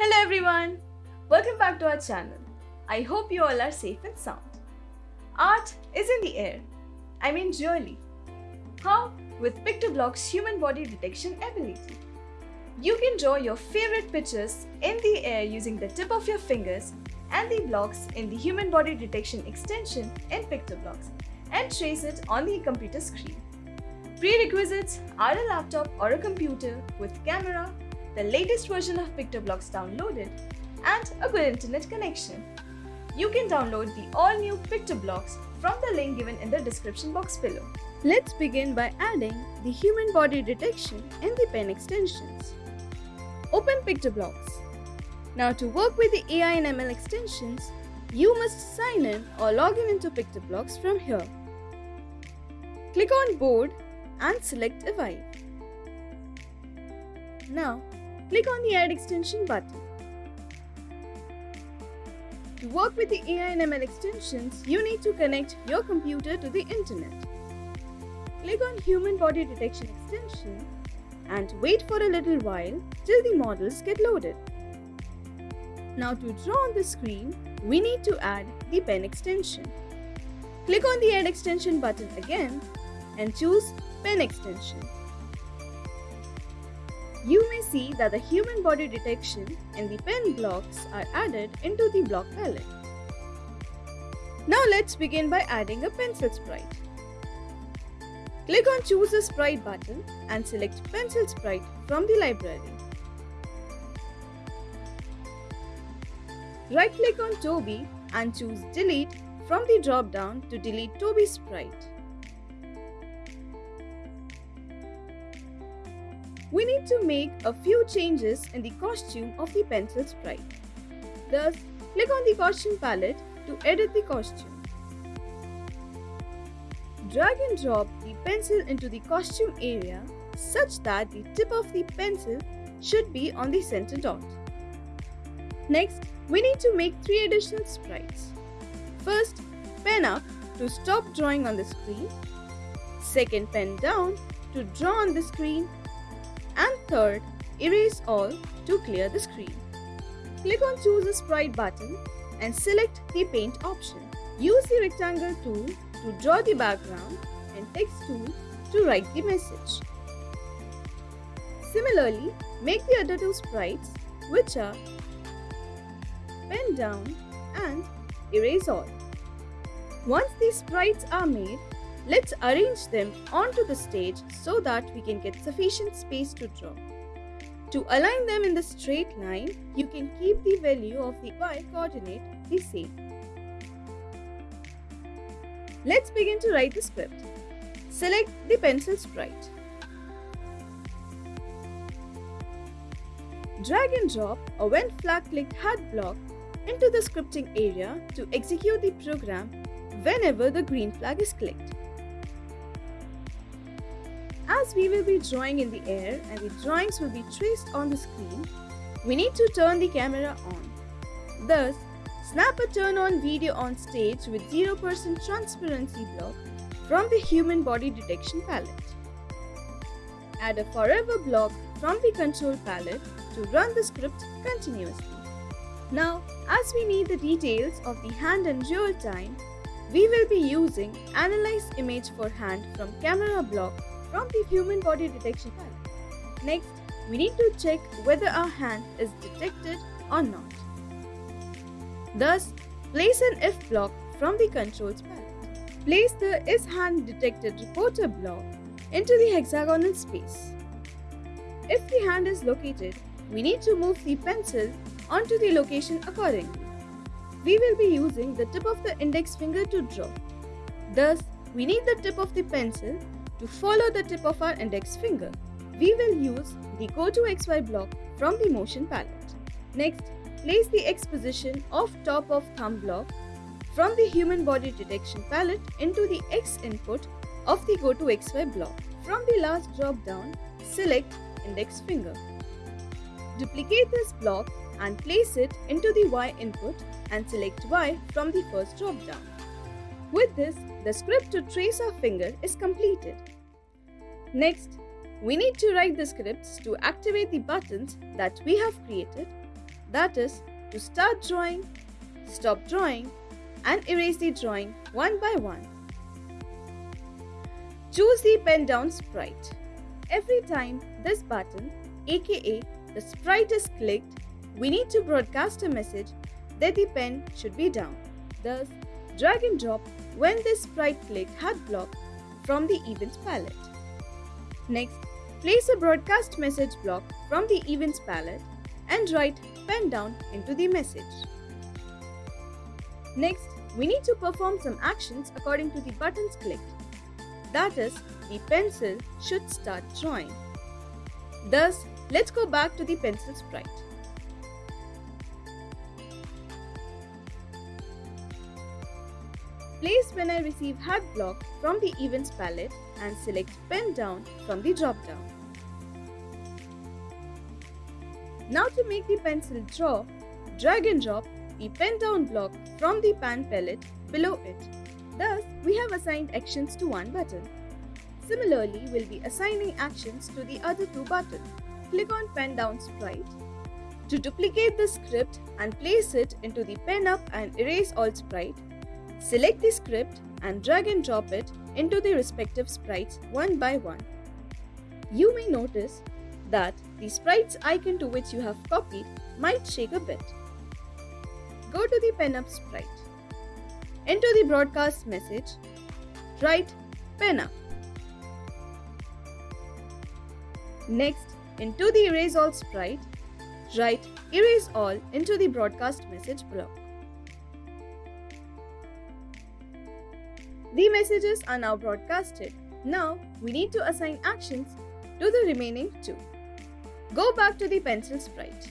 Hello everyone! Welcome back to our channel. I hope you all are safe and sound. Art is in the air. I mean really. How? With PictoBlox's human body detection ability. You can draw your favorite pictures in the air using the tip of your fingers and the blocks in the human body detection extension in PictoBlox and trace it on the computer screen. Prerequisites are a laptop or a computer with camera, the latest version of PictoBlox downloaded, and a good internet connection. You can download the all-new PictoBlox from the link given in the description box below. Let's begin by adding the human body detection in the pen extensions. Open PictoBlox. Now to work with the AI and ML extensions, you must sign in or log in into PictoBlox from here. Click on Board and select evive. Now, click on the Add Extension button. To work with the AI and ML extensions, you need to connect your computer to the internet. Click on Human Body Detection extension and wait for a little while till the models get loaded. Now to draw on the screen, we need to add the pen extension. Click on the Add Extension button again and choose Pen extension. You may see that the human body detection and the pen blocks are added into the block palette. Now let's begin by adding a pencil sprite. Click on Choose a Sprite button and select Pencil Sprite from the library. Right-click on Toby and choose Delete from the drop-down to delete Toby sprite. We need to make a few changes in the costume of the pencil sprite. Thus, click on the costume palette to edit the costume. Drag and drop the pencil into the costume area such that the tip of the pencil should be on the center dot. Next, we need to make three additional sprites. First, pen up to stop drawing on the screen. Second, pen down to draw on the screen third, erase all to clear the screen. Click on choose a sprite button and select the paint option. Use the rectangle tool to draw the background and text tool to write the message. Similarly, make the other two sprites which are pen down and erase all. Once these sprites are made, Let's arrange them onto the stage so that we can get sufficient space to draw. To align them in the straight line, you can keep the value of the y coordinate the same. Let's begin to write the script. Select the pencil sprite. Drag and drop a when flag clicked hat block into the scripting area to execute the program whenever the green flag is clicked. As we will be drawing in the air and the drawings will be traced on the screen, we need to turn the camera on. Thus, snap a turn on video on stage with 0% transparency block from the human body detection palette. Add a forever block from the control palette to run the script continuously. Now, as we need the details of the hand in real time, we will be using Analyze Image for Hand from Camera Block from the human body detection panel. Next, we need to check whether our hand is detected or not. Thus, place an if block from the controls panel. Place the is hand detected reporter block into the hexagonal space. If the hand is located, we need to move the pencil onto the location accordingly. We will be using the tip of the index finger to draw. Thus, we need the tip of the pencil to follow the tip of our index finger, we will use the Go to XY block from the motion palette. Next, place the X position of top of thumb block from the human body detection palette into the X input of the Go to XY block. From the last drop down, select index finger. Duplicate this block and place it into the Y input and select Y from the first drop down. With this, the script to trace our finger is completed. Next, we need to write the scripts to activate the buttons that we have created. That is to start drawing, stop drawing and erase the drawing one by one. Choose the pen down sprite. Every time this button aka the sprite is clicked, we need to broadcast a message that the pen should be down. Thus, drag and drop when this sprite click had block from the events palette. Next, place a broadcast message block from the events palette and write pen down into the message. Next, we need to perform some actions according to the buttons clicked. That is, the pencil should start drawing. Thus, let's go back to the pencil sprite. Place when I receive hat block from the events palette and select pen down from the drop down. Now to make the pencil draw, drag and drop the pen down block from the pan palette below it. Thus, we have assigned actions to one button. Similarly, we'll be assigning actions to the other two buttons. Click on pen down sprite. To duplicate the script and place it into the pen up and erase all sprite, select the script and drag and drop it into the respective sprites one by one. You may notice that the sprite's icon to which you have copied might shake a bit. Go to the pen up sprite. Enter the broadcast message. Write pen up. Next, into the erase all sprite, write erase all into the broadcast message block. The messages are now broadcasted. Now, we need to assign actions to the remaining two. Go back to the pencil sprite.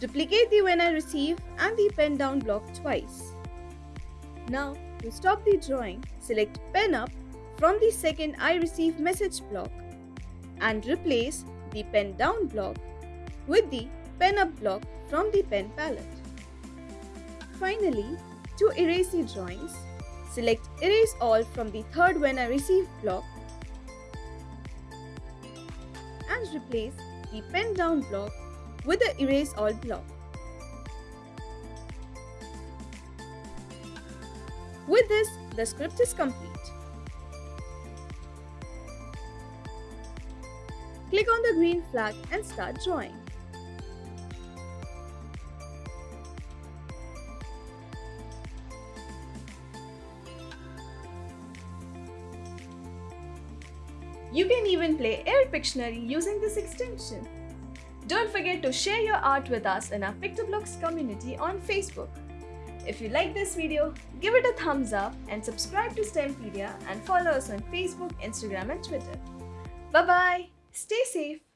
Duplicate the when I receive and the pen down block twice. Now, to stop the drawing, select pen up from the second I receive message block and replace the pen down block with the pen up block from the pen palette. Finally, to erase the drawings, select erase all from the third when I receive block and replace the pen down block with the erase all block. With this, the script is complete. Click on the green flag and start drawing. You can even play Air Pictionary using this extension. Don't forget to share your art with us in our PictoBlox community on Facebook. If you like this video, give it a thumbs up and subscribe to STEMpedia and follow us on Facebook, Instagram and Twitter. Bye-bye! Stay safe.